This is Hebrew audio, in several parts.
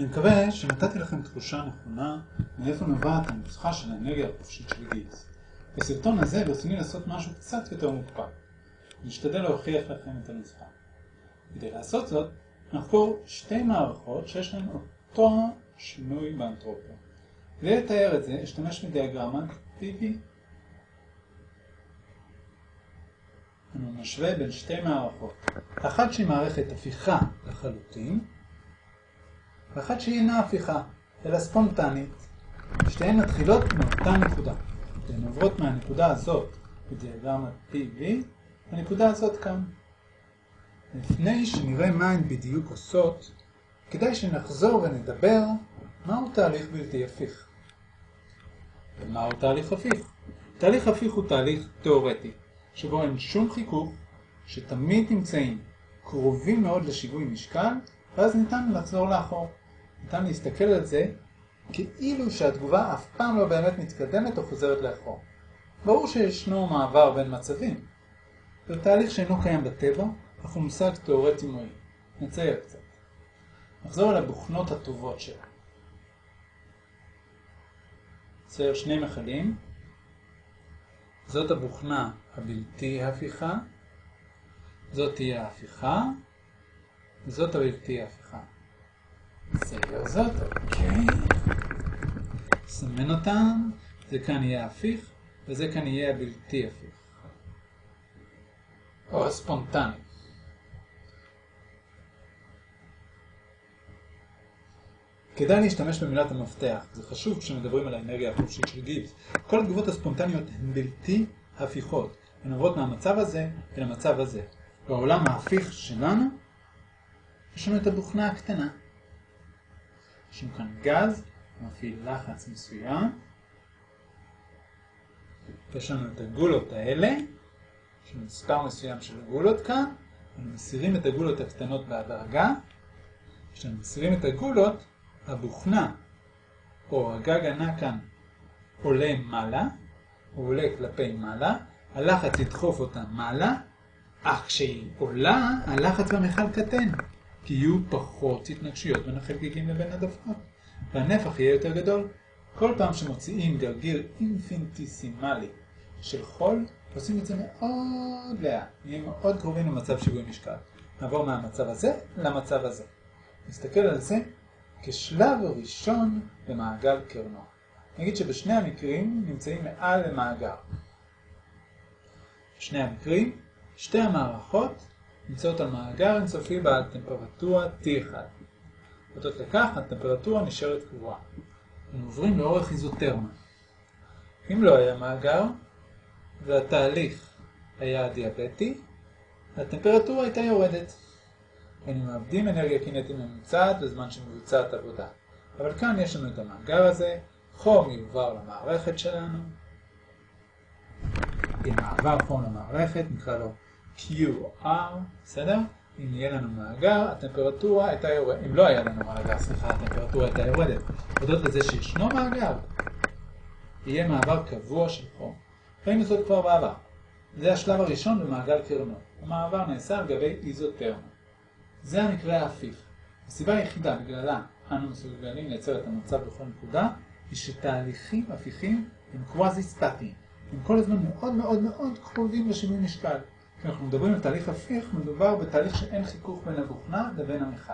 אני מקווה שנתתי לכם תחושה נכונה מאיפה נובעת הנוסחה של האנרגיה החופשית של גיבס. בסרטון הזה ברצוני לעשות משהו קצת יותר מוקפד. נשתדל להוכיח לכם את הנוסחה. כדי לעשות זאת, נחקור שתי מערכות שיש להן אותו שינוי באנטרופיה. כדי לתאר את זה, אשתמש בדיאגרמה PV. אני משווה בין שתי מערכות. אחת שהיא מערכת הפיכה לחלוטין, ואחת שהיא אינה הפיכה, אלא ספונטנית. שתיהן מתחילות מאותה נקודה. הן עוברות מהנקודה הזאת בדיאגרמת PV, הנקודה הזאת כאן. לפני שנראה מה הן בדיוק עושות, כדאי שנחזור ונדבר מהו תהליך בלתי הפיך. ומהו תהליך הפיך? תהליך הפיך הוא תהליך תאורטי, שבו אין שום חיכוך, שתמיד נמצאים קרובים מאוד לשיווי משקל, ואז ניתן לחזור לאחור. ניתן להסתכל על זה כאילו שהתגובה אף פעם לא באמת מתקדמת או חוזרת לאחור. ברור שישנו מעבר בין מצבים. זה תהליך שאינו קיים בטבע, אך הוא מושג תאורטי מועיל. נצייר קצת. נחזור על הבוכנות הטובות שלה. נצייר שני מכלים. זאת הבוכנה הבלתי הפיכה, זאת תהיה ההפיכה, וזאת הבלתי הפיכה. נצייר זאת, אוקיי. נסמן אותם, זה כאן יהיה הפיך, וזה כאן יהיה הבלתי הפיך. או הספונטני. כדאי להשתמש במילת המפתח, זה חשוב כשמדברים על האנרגיה החופשית של גיבס. כל התגובות הספונטניות הן בלתי הפיכות, הן עוברות מהמצב הזה אל המצב הזה. בעולם ההפיך שלנו, יש לנו את הבוכנה הקטנה. יש כאן גז, מפעיל לחץ מסוים. יש לנו את הגולות האלה, יש לנו מספר מסוים של גולות כאן, אנחנו מסירים את הגולות הקטנות בהדרגה. כשאנחנו מסירים את הגולות, הבוכנה או הגג ענק כאן עולה מעלה, הוא עולה כלפי מעלה, הלחץ ידחוף אותה מעלה, אך כשהיא עולה, הלחץ במכל קטן, כי יהיו פחות התנגשויות בין החלקיקים לבין הדפנות, והנפח יהיה יותר גדול. כל פעם שמוציאים גרגיר אינפינטיסימלי של חול, עושים את זה מאוד לאט, נהיה מאוד קרובים למצב שיווי משקל. נעבור מהמצב הזה למצב הזה. נסתכל על זה כשלב ראשון במעגל קרנו. נגיד שבשני המקרים נמצאים מעל למאגר. בשני המקרים, שתי המערכות נמצאות על מאגר אינסופי בעל טמפרטורה T1. אותות לכך, הטמפרטורה נשארת קבועה. אנחנו עוברים לאורך איזוטרמה. אם לא היה מאגר, והתהליך היה דיאבטי, הטמפרטורה הייתה יורדת. היינו מאבדים אנרגיה קינטית ממוצעת בזמן שמבוצעת עבודה. אבל כאן יש לנו את המאגר הזה, חום יועבר למערכת שלנו. עם מעבר חום למערכת, נקרא לו QR, בסדר? אם יהיה לנו מאגר, הטמפרטורה הייתה יורדת. אם לא היה לנו מאגר, סליחה, הטמפרטורה הייתה יורדת. הודות לזה שישנו מאגר, יהיה מעבר קבוע של חום. ראינו זאת כבר בעבר. זה השלב הראשון במעגל קרנו. המעבר נעשה על גבי איזוטרמה. זה המקרה ההפיך. הסיבה היחידה בגללה אנו מסוגלים לייצר את המצב בכל נקודה, היא שתהליכים הפיכים הם קוואזי סטטיים. הם כל הזמן מאוד מאוד מאוד קרובים לשינוי משקל. כשאנחנו מדברים על תהליך הפיך, מדובר בתהליך שאין חיכוך בין הבוכנה לבין המכל.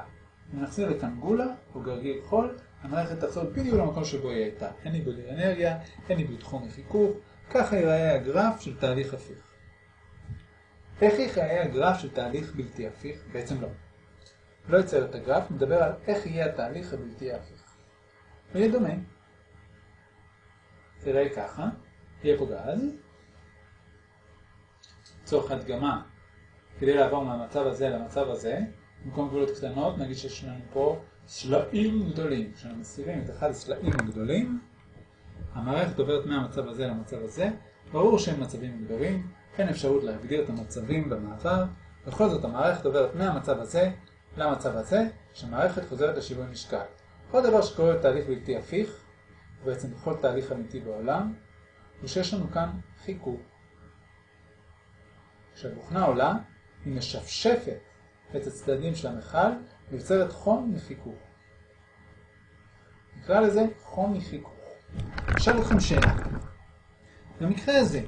אם נחזיר לכאן גולה או גרגיר חול, המערכת תחזור בדיוק למקום שבו היא הייתה. אין איבוד אנרגיה, אין איבוד חום וחיכוך, ככה ייראה הגרף של תהליך הפיך. איך ייראה הגרף של תהליך בלתי הפיך? בעצם לא. לא יצייר את הגרף, נדבר על איך יהיה התהליך הבלתי הפיך. הוא יהיה דומה. תראה ככה, יהיה פה גז. לצורך הדגמה, כדי לעבור מהמצב הזה למצב הזה, במקום גבולות קטנות, נגיד שיש לנו פה סלעים גדולים. כשאנחנו מסירים את אחד הסלעים הגדולים, המערכת עוברת מהמצב הזה למצב הזה. ברור שהם מצבים גדולים, אין אפשרות להגדיר את המצבים במעבר. בכל זאת המערכת עוברת מהמצב הזה למצב הזה, שהמערכת חוזרת לשיווי משקל. עוד דבר שקורה בתהליך בלתי הפיך, ובעצם בכל תהליך אמיתי בעולם, הוא שיש לנו כאן חיכוך. כשהבוכנה עולה, היא משפשפת את הצדדים של המכל ויוצרת חום וחיכוך. נקרא לזה חום מחיכוך. אשאל אתכם שאלה. במקרה הזה,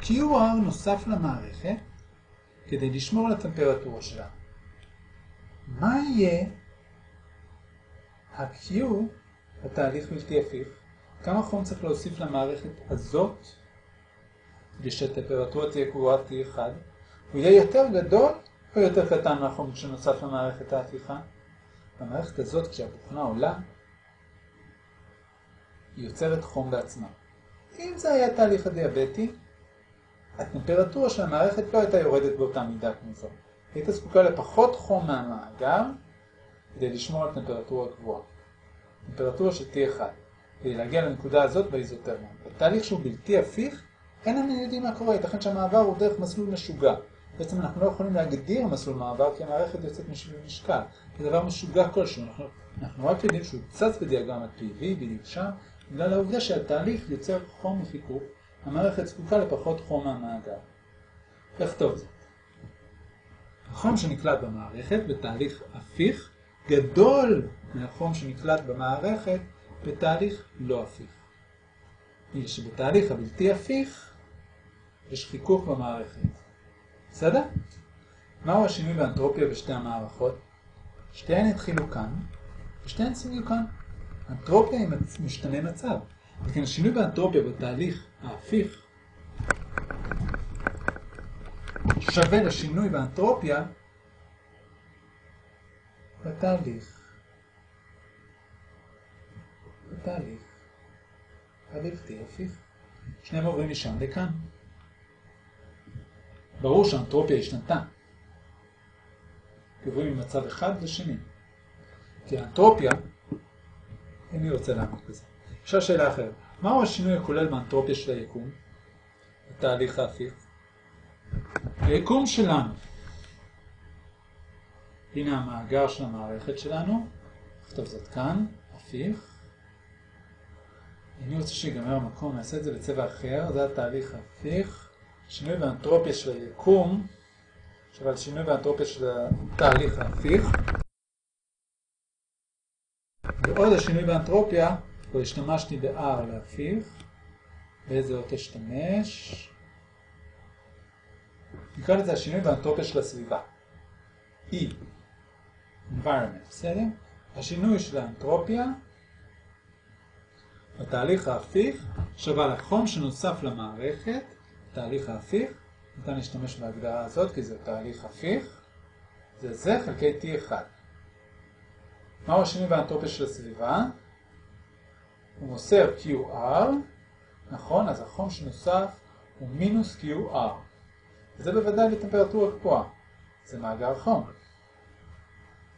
QR נוסף למערכת כדי לשמור על הטמפרטורה שלה. מה יהיה ה-Q בתהליך בלתי הפיך? כמה חום צריך להוסיף למערכת הזאת כדי שהטמפרטורה תהיה קבועה T1? הוא יהיה יותר גדול או יותר קטן מהחום שנוסף למערכת ההפיכה? במערכת הזאת כשהבוכנה עולה, היא יוצרת חום בעצמה. אם זה היה תהליך הדיאבטי, הטמפרטורה של המערכת לא הייתה יורדת באותה מידה כמו זו. היית זקוקה לפחות חום מהמאגר כדי לשמור על טמפרטורה גבוהה. טמפרטורה של T1, כדי להגיע לנקודה הזאת באיזוטרמיה. בתהליך שהוא בלתי הפיך, אין לנו יודעים מה קורה, ייתכן שהמעבר הוא דרך מסלול משוגע. בעצם אנחנו לא יכולים להגדיר מסלול מעבר כי המערכת יוצאת משביל משקל. זה דבר משוגע כלשהו, אנחנו, אנחנו רק יודעים שהוא צץ בדיאגרמת PV, בדיוק שם, בגלל העובדה שהתהליך יוצר חום מחיכוך, המערכת זקוקה לפחות חום מהמאגר. איך טוב זה? החום שנקלט במערכת בתהליך הפיך גדול מהחום שנקלט במערכת בתהליך לא הפיך. היא שבתהליך הבלתי הפיך יש חיכוך במערכת. בסדר? מהו השינוי באנטרופיה בשתי המערכות? שתיהן התחילו כאן, ושתיהן סיימו כאן. אנטרופיה היא משתנה מצב. לכן השינוי באנטרופיה בתהליך ההפיך שווה לשינוי באנטרופיה בתהליך. בתהליך הבלתי הפיך. שניהם עוברים משם לכאן. ברור שהאנטרופיה השתנתה. עוברים ממצב אחד לשני. כי האנטרופיה, איני רוצה לעמוד בזה. עכשיו שאלה אחרת. מהו השינוי הכולל באנטרופיה של היקום? בתהליך ההפיך? היקום שלנו. הנה המאגר של המערכת שלנו. נכתוב זאת כאן, הפיך. אני רוצה שיגמר המקום, נעשה את זה בצבע אחר, זה התהליך ההפיך. שינוי באנטרופיה של היקום, על שינוי באנטרופיה של התהליך ההפיך. ועוד השינוי באנטרופיה, פה השתמשתי ב-R להפיך. באיזה אות אשתמש? נקרא לזה השינוי באנטרופיה של הסביבה. E, environment, בסדר? השינוי של האנטרופיה בתהליך ההפיך שווה לחום שנוסף למערכת, תהליך ההפיך, ניתן להשתמש בהגדרה הזאת כי זה תהליך הפיך, זה זה חלקי T1. מהו השינוי באנטרופיה של הסביבה? הוא מוסר QR, נכון, אז החום שנוסף הוא מינוס QR. זה בוודאי בטמפרטורה גבוהה, זה מאגר חום.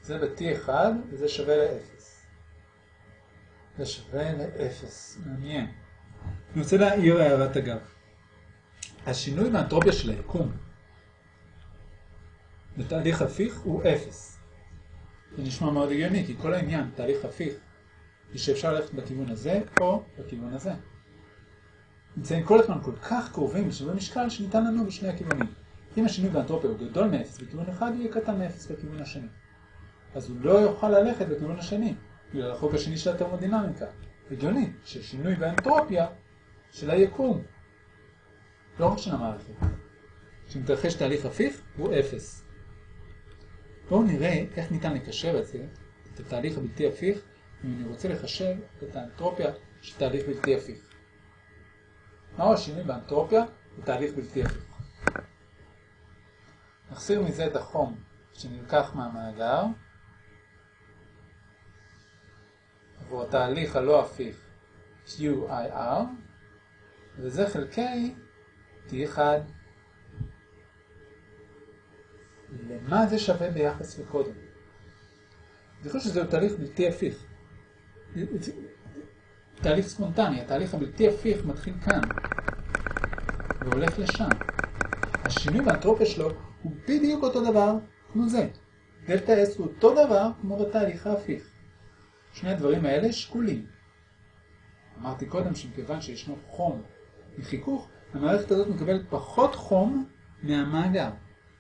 זה ב-T1 וזה שווה ל-0. זה שווה ל-0, מעניין. אני רוצה להעיר הערת אגב. השינוי באנטרופיה של היקום בתהליך הפיך הוא 0. זה נשמע מאוד הגיוני, כי כל העניין, תהליך הפיך, היא שאפשר ללכת בכיוון הזה או בכיוון הזה. נמצאים כל הזמן כל כך קרובים לשווה משקל שניתן לנו בשני הכיוונים. אם השינוי באנטרופיה הוא גדול מ-0 בכיוון אחד, הוא יהיה קטן מ-0 בכיוון השני. אז הוא לא יוכל ללכת בכיוון השני, בגלל החוק השני של התרמודינמיקה. הגיוני ששינוי באנטרופיה של היקום, לא רק של המערכת, כשמתרחש תהליך הפיך, הוא 0. בואו נראה איך ניתן לקשר את זה, את התהליך הבלתי הפיך, אם אני רוצה לחשב את האנטרופיה של תהליך בלתי הפיך. מהו השינוי באנטרופיה בתהליך בלתי הפיך? נחסיר מזה את החום שנלקח מהמאגר עבור התהליך הלא הפיך QIR וזה חלקי T1 למה זה שווה ביחס לקודם? זכרו שזהו תהליך בלתי הפיך. תהליך ספונטני, התהליך הבלתי הפיך מתחיל כאן והולך לשם. השינוי באנטרופיה שלו הוא בדיוק אותו דבר כמו זה. דלתא S הוא אותו דבר כמו בתהליך ההפיך. שני הדברים האלה שקולים. אמרתי קודם שמכיוון שישנו חום מחיכוך, המערכת הזאת מקבלת פחות חום מהמאגר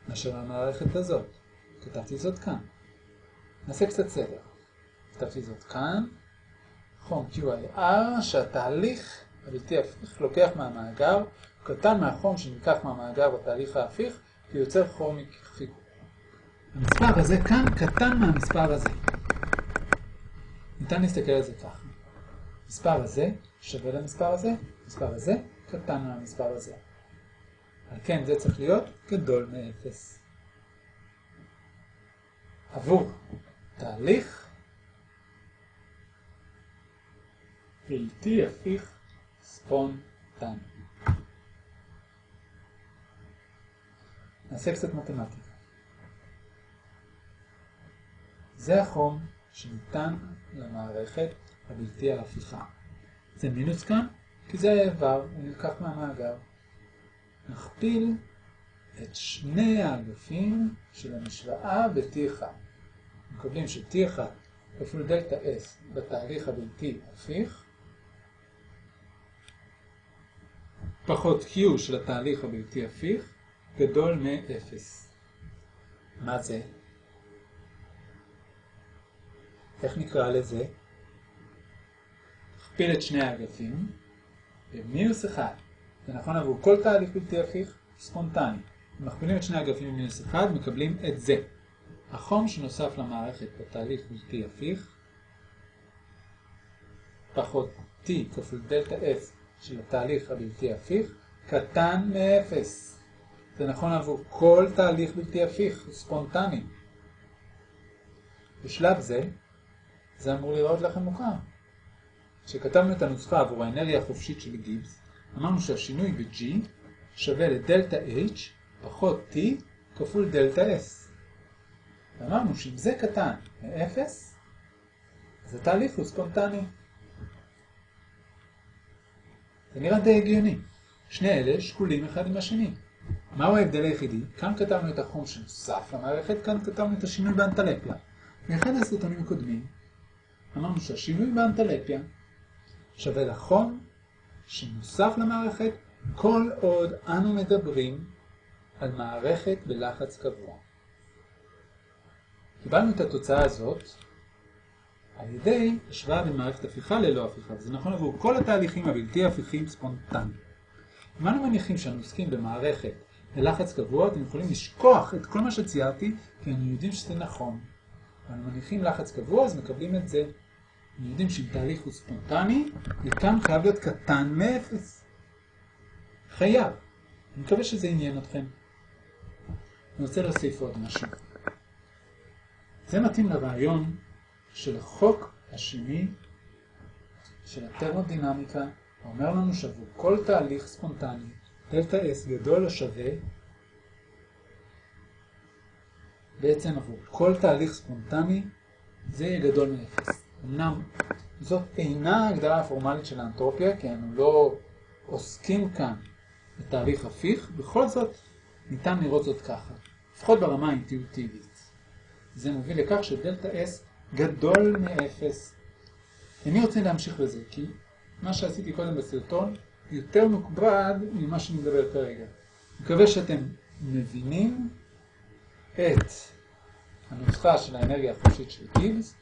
מאשר המערכת הזאת. כתבתי זאת כאן. נעשה קצת סדר. כתבתי זאת כאן. חום QIR שהתהליך הבלתי הפיך לוקח מהמאגר, קטן מהחום שנלקח מהמאגר בתהליך ההפיך ויוצר חום חיכוך. המספר הזה כאן קטן מהמספר הזה. ניתן להסתכל על זה ככה. המספר הזה שווה למספר הזה, המספר הזה קטן מהמספר הזה. על כן זה צריך להיות גדול מאפס. עבור תהליך בלתי הפיך ספונטני. נעשה קצת מתמטיקה. זה החום שניתן למערכת הבלתי ההפיכה. זה מינוס כאן, כי זה האיבר, הוא נלקח מהמאגר. נכפיל את שני האגפים של המשוואה ב-T1. מקבלים ש-T1 כפול דלתה S בתהליך הבלתי הפיך, פחות Q של התהליך הבלתי הפיך, גדול מ-0. מה זה? איך נקרא לזה? נכפיל את שני האגפים במינוס 1. זה נכון עבור כל תהליך בלתי הפיך ספונטני. מכפילים את שני האגפים במינוס 1, מקבלים את זה. החום שנוסף למערכת בתהליך בלתי הפיך, פחות T כפול דלתה S של התהליך הבלתי הפיך, קטן מ-0. זה נכון עבור כל תהליך בלתי הפיך, ספונטני. בשלב זה, זה אמור לראות לכם מוכר. כשכתבנו את הנוסחה עבור האנרגיה החופשית של גיבס, אמרנו שהשינוי ב-G שווה לדלתה H פחות T כפול דלתה S. ואמרנו שאם זה קטן מ-0, אז התהליך הוא ספונטני. זה נראה די הגיוני. שני אלה שקולים אחד עם השני. מהו ההבדל היחידי? כאן כתבנו את החום שנוסף למערכת, כאן כתבנו את השינוי באנטלפיה. מאחד הסרטונים הקודמים אמרנו שהשינוי באנטלפיה שווה לחום שנוסף למערכת כל עוד אנו מדברים על מערכת בלחץ קבוע. קיבלנו את התוצאה הזאת על ידי השוואה בין מערכת הפיכה ללא הפיכה, וזה נכון עבור כל התהליכים הבלתי הפיכים ספונטניים. אם אנו מניחים שאנו עוסקים במערכת בלחץ קבוע, אתם יכולים לשכוח את כל מה שציירתי, כי אנו יודעים שזה נכון. אנו מניחים לחץ קבוע, אז מקבלים את זה. אנו יודעים שאם תהליך הוא ספונטני, מכאן חייב להיות קטן מאפס. חייב. אני מקווה שזה עניין אתכם. אני רוצה להוסיף עוד משהו. זה מתאים לרעיון של החוק השני של הטרמודינמיקה, אומר לנו שעבור כל תהליך ספונטני, דלתה S גדול או שווה, בעצם עבור כל תהליך ספונטני, זה יהיה גדול מאפס. אמנם זאת אינה הגדרה הפורמלית של האנטרופיה, כי אנו לא עוסקים כאן בתהליך הפיך, בכל זאת ניתן לראות זאת ככה, לפחות ברמה האינטואיטיבית. זה מוביל לכך שדלתה S גדול מאפס. אני רוצה להמשיך בזה, כי מה שעשיתי קודם בסרטון יותר מוקבד ממה שאני מדבר כרגע. מקווה שאתם מבינים את הנוסחה של האנרגיה החופשית של גיבס,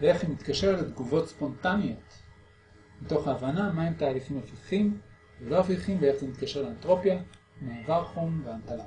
ואיך היא מתקשרת לתגובות ספונטניות, מתוך ההבנה מהם תהליכים הפיכים ולא הפיכים ואיך זה מתקשר לאנטרופיה, מעבר חום והנטלה.